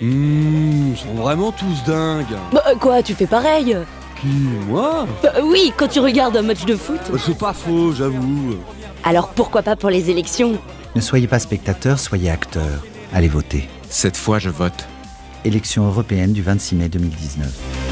Mmh, ils sont vraiment tous dingues. Bah, euh, quoi, tu fais pareil? Qui, moi? Bah, euh, oui, quand tu regardes un match de foot. Bah, C'est pas faux, j'avoue. Alors pourquoi pas pour les élections? Ne soyez pas spectateur, soyez acteur. Allez voter. Cette fois, je vote. Élection européenne du 26 mai 2019.